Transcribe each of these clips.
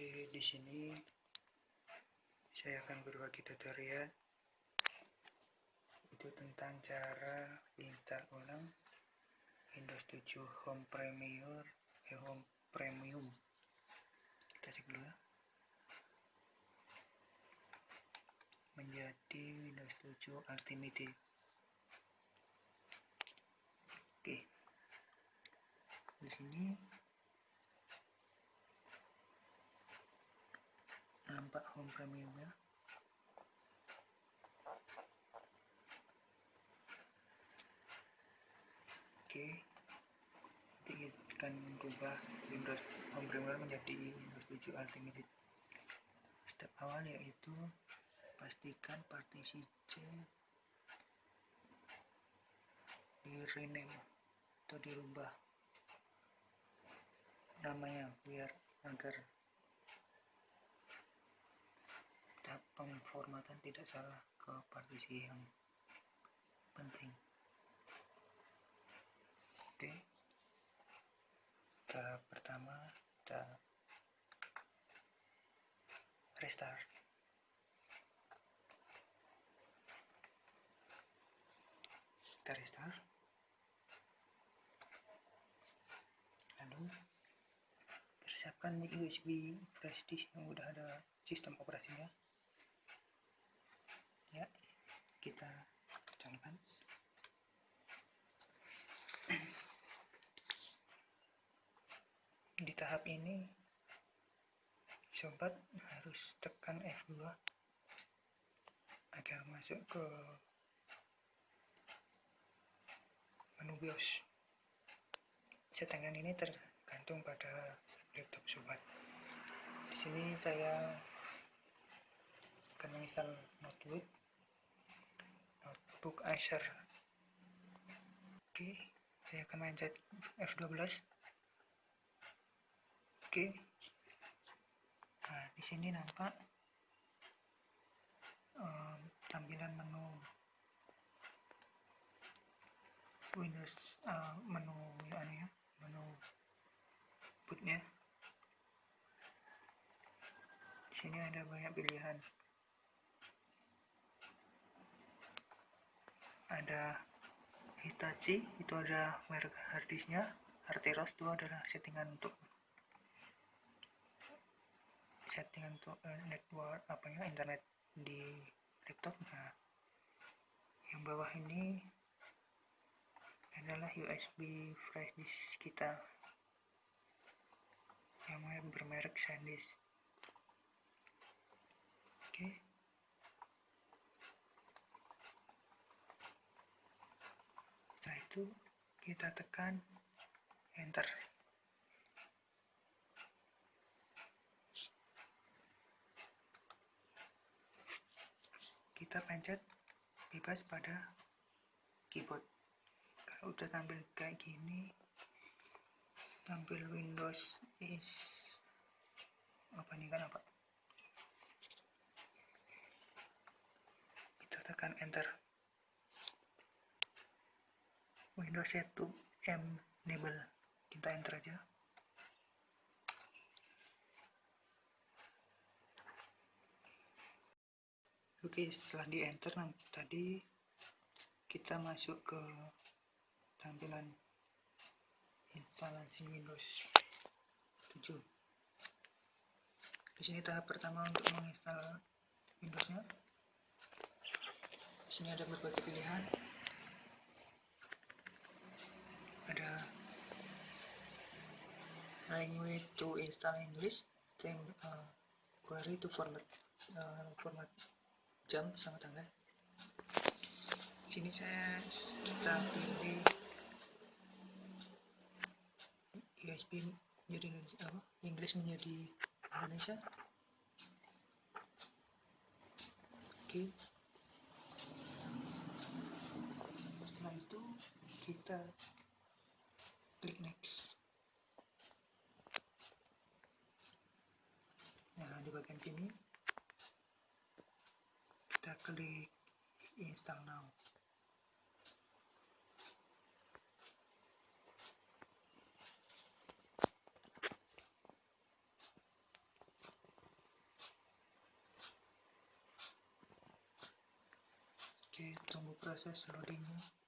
Oke, di sini saya akan berbagi tutorial itu tentang cara install ulang Windows 7 Home Premier eh, Home Premium. Kita cek dulu ya. Menjadi Windows 7 Ultimate. Oke. Di sini nampak home premiumnya oke nanti kita akan merubah Windows home premium menjadi Windows 7 Ultimate. Step awal yaitu pastikan partisi C di rename atau dirubah namanya biar agar tahap pemformatan tidak salah ke partisi yang penting. Oke. Tahap pertama kita restart. Kita restart. Lalu persiapkan USB flash disk yang udah ada sistem operasinya. ya kita colokkan di tahap ini sobat harus tekan F2 agar masuk ke menu BIOS. Settingan ini tergantung pada laptop sobat. Di sini saya akan menginstal notebook notebook Acer oke saya akan mencet F12 oke. Nah di sini nampak um, tampilan menu. Windows uh, menu anu ya menu bootnya. Di sini ada banyak pilihan ada Hitachi itu ada merek harddisknya. Arteros itu adalah settingan untuk settingan untuk uh, network apa ya internet di laptop. Nah yang bawah ini adalah USB flash disk kita. Yang bermerek SanDisk. Oke. okay. setelah itu kita tekan enter. Kita pencet bebas pada keyboard. Kalau udah tampil kayak gini tampil Windows is apa nih kan apa? Kita tekan enter Windows 1 M enable kita enter aja. Oke setelah di enter nanti tadi kita masuk ke tampilan instalasi Windows 7 di sini tahap pertama untuk menginstal Windowsnya. Di sini ada berbagai pilihan ada language to install English then uh, query to format uh, format jam sama tanggal sini saya kita pilih USB menjadi apa Inggris menjadi Indonesia. Oke. Setelah itu kita klik next. Nah di bagian sini. Kita klik install now. Oke, tunggu proses loadingnya.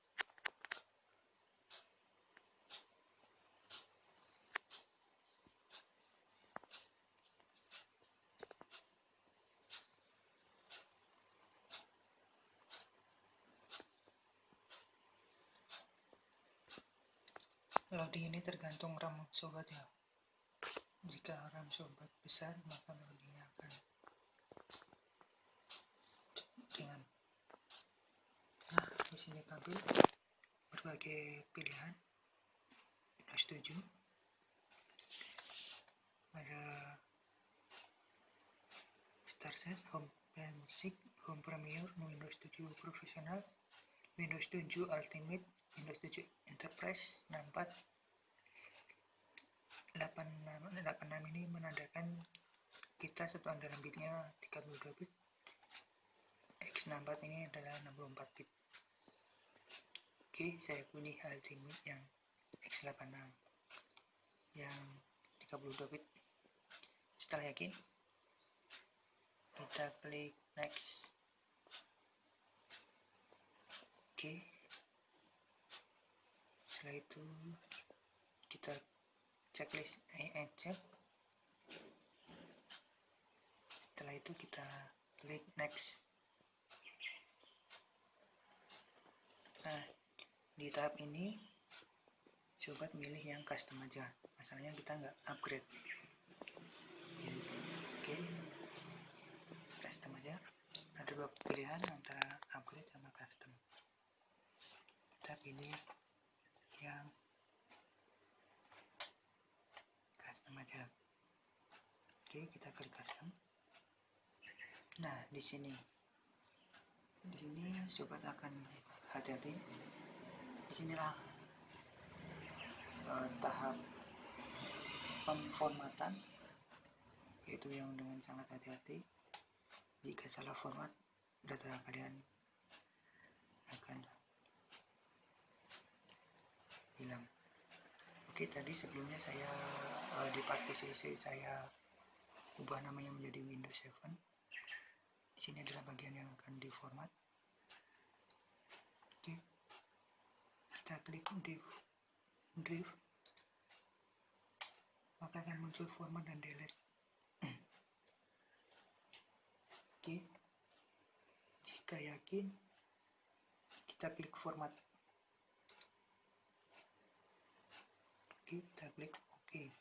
Loading ini tergantung RAM sobat ya. Jika RAM sobat besar maka loadingnya akan dengan nah di sini tampil berbagai pilihan. Windows 7 ada Start Set, Home Basic, Home Premier, Windows 7 Professional, Windows 7 Ultimate, Windows 7 Enterprise, 64 86, 86 ini menandakan kita satuan dalam bitnya 32 bit X64 ini adalah 64 bit. Oke saya pilih ultimate yang X86 yang 32 bit. Setelah yakin kita klik next. Oke setelah itu kita checklist. Check. Setelah itu kita klik next. Nah di tahap ini sobat milih yang custom aja. Masalahnya kita nggak upgrade. Oke. Custom aja. Ada dua pilihan antara upgrade sama custom. Kita pilih yang aja oke kita klik custom nah di sini. Di sini sobat akan hati-hati. Di sinilah uh, tahap pemformatan yaitu yang dengan sangat hati-hati. Jika salah format data kalian akan hilang Oke tadi sebelumnya saya uh, di partisi saya ubah namanya menjadi Windows 7 di sini adalah bagian yang akan diformat. Oke kita klik div div maka akan muncul format dan delete. Oke jika yakin kita klik format kita klik OK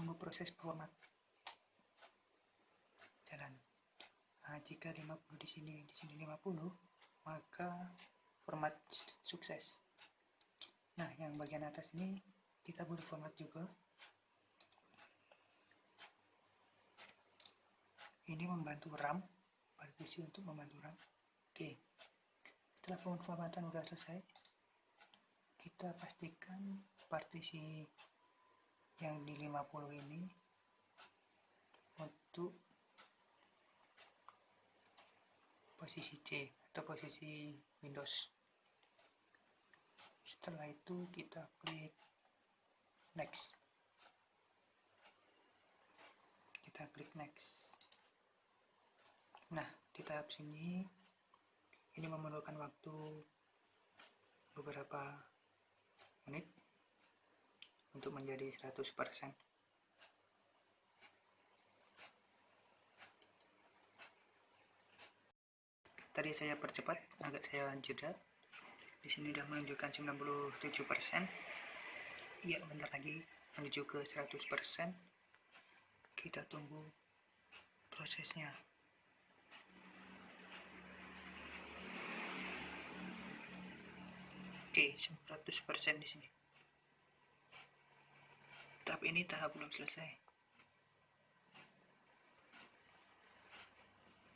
tunggu proses format. Jalan. Nah, jika 50 di sini di sini 50 maka format sukses. Nah yang bagian atas ini kita boleh format juga. Ini membantu RAM partisi untuk membantu RAM. Oke. Setelah pemformatan sudah selesai kita pastikan partisi yang di 50 ini untuk posisi C atau posisi Windows. Setelah itu kita klik next. Kita klik next. Nah di tahap sini ini memerlukan waktu beberapa menit untuk menjadi 100% tadi saya percepat agak saya jeda. Di sini sudah menunjukkan 97% iya bentar lagi menuju ke 100% kita tunggu prosesnya Oke, 100% di sini. Tahap ini tahap belum selesai.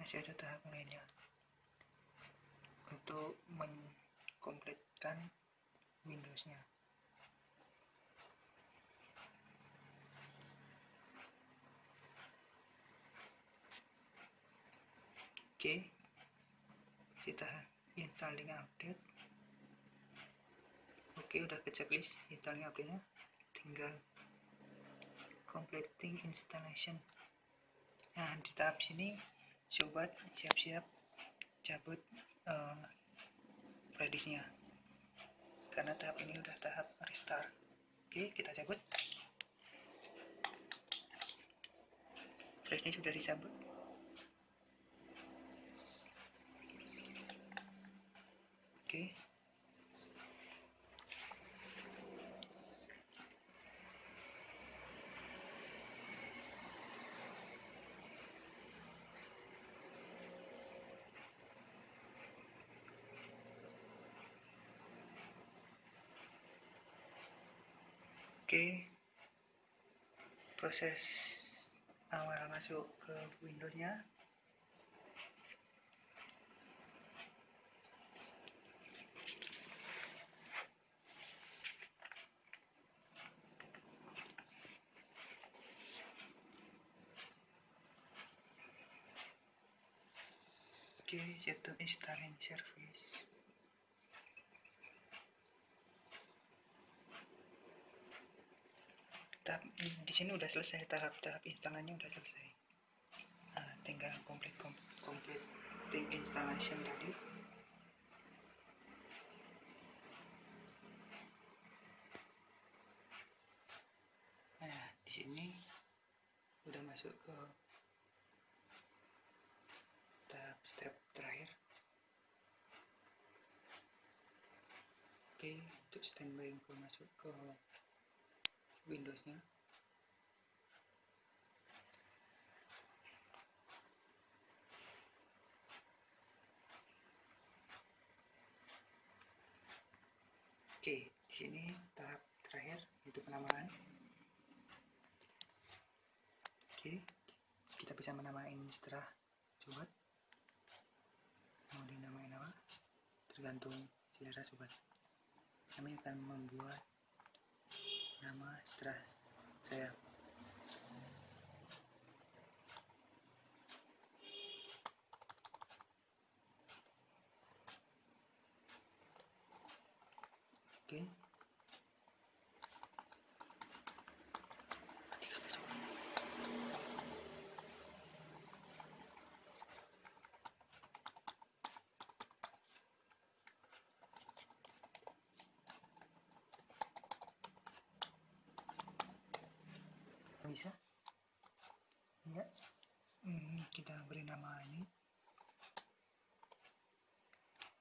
Masih ada tahap lainnya. Untuk mengkompletkan Windows-nya. Oke, kita installing update oke udah ke checklist installnya aplikasinya tinggal completing installation. Nah di tahap sini sobat siap-siap cabut uh, flashdisknya karena tahap ini udah tahap restart. Oke kita cabut. Flashnya sudah dicabut Oke, proses awal masuk ke Windows-nya. Oke, setup installing service. Tahap di sini udah selesai tahap-tahap instalasinya udah selesai. Nah, tinggal complete complete installation tadi. Nah di sini udah masuk ke tahap step terakhir. Oke untuk standby info masuk ke Windowsnya Oke, di sini tahap terakhir itu penamaan. Oke, kita bisa menamain setelah sobat. Mau dinamain apa? Tergantung selera sobat. Kami akan membuat nama setelah saya oke bisa? Ya hmm, kita beri nama ini.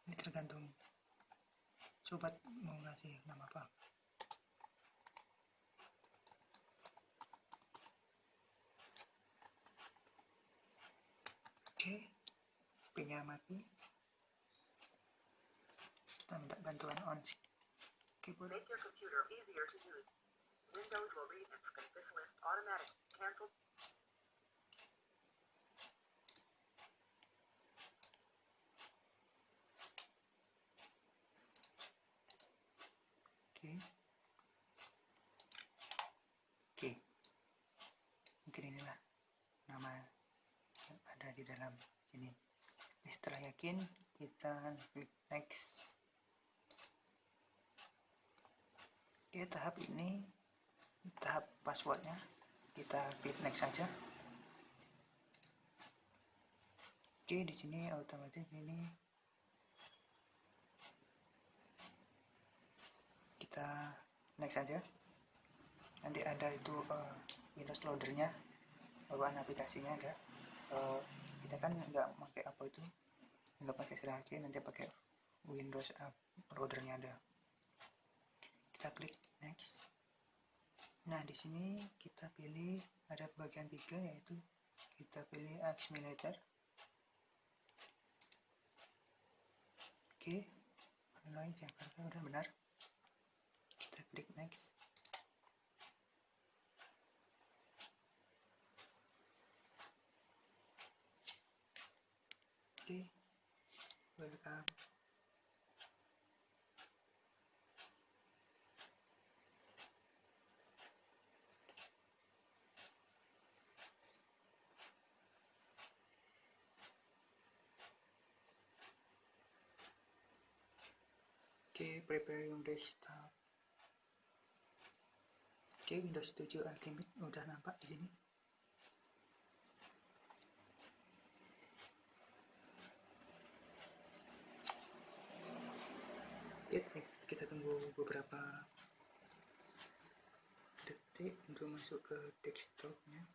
Ini tergantung sobat mau ngasih nama apa. Oke punya mati. Kita minta bantuan on keyboard Make Oke. Oke. Mungkin inilah nama yang ada di dalam sini. Setelah yakin, kita klik next. Oke, tahap ini tahap passwordnya. Kita klik next saja. Oke, di sini otomatis ini kita next saja nanti ada itu uh, Windows loadernya bawaan aplikasinya ada. Uh, kita kan nggak pakai apa itu nggak pakai seraki nanti pakai Windows app loadernya ada. Kita klik next nah di sini kita pilih ada bagian tiga yaitu kita pilih Accumulator oke mulai Jakarta udah benar. Kita klik next. Oke welcome preparing desktop. Oke Windows 7 Ultimate udah nampak di sini. Ya, oke kita tunggu beberapa detik untuk masuk ke desktopnya.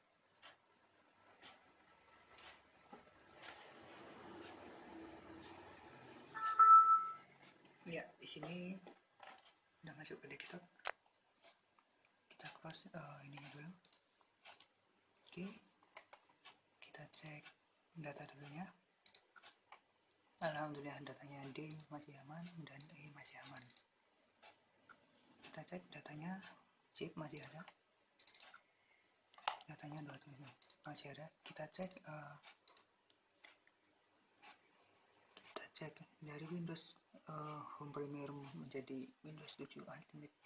Ya, di sini udah masuk ke desktop. Kita close uh, ini dulu. Oke, kita cek data-datanya. Alhamdulillah datanya D masih aman dan E masih aman. Kita cek datanya chip masih ada. Datanya 200 masih ada. Kita cek uh, kita cek dari Windows uh, Home Premiere menjadi Windows 7 Ultimate.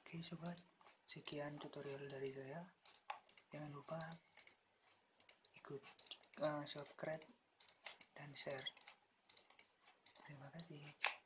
Oke sobat, sekian tutorial dari saya. Jangan lupa ikut uh, subscribe dan share. Terima kasih.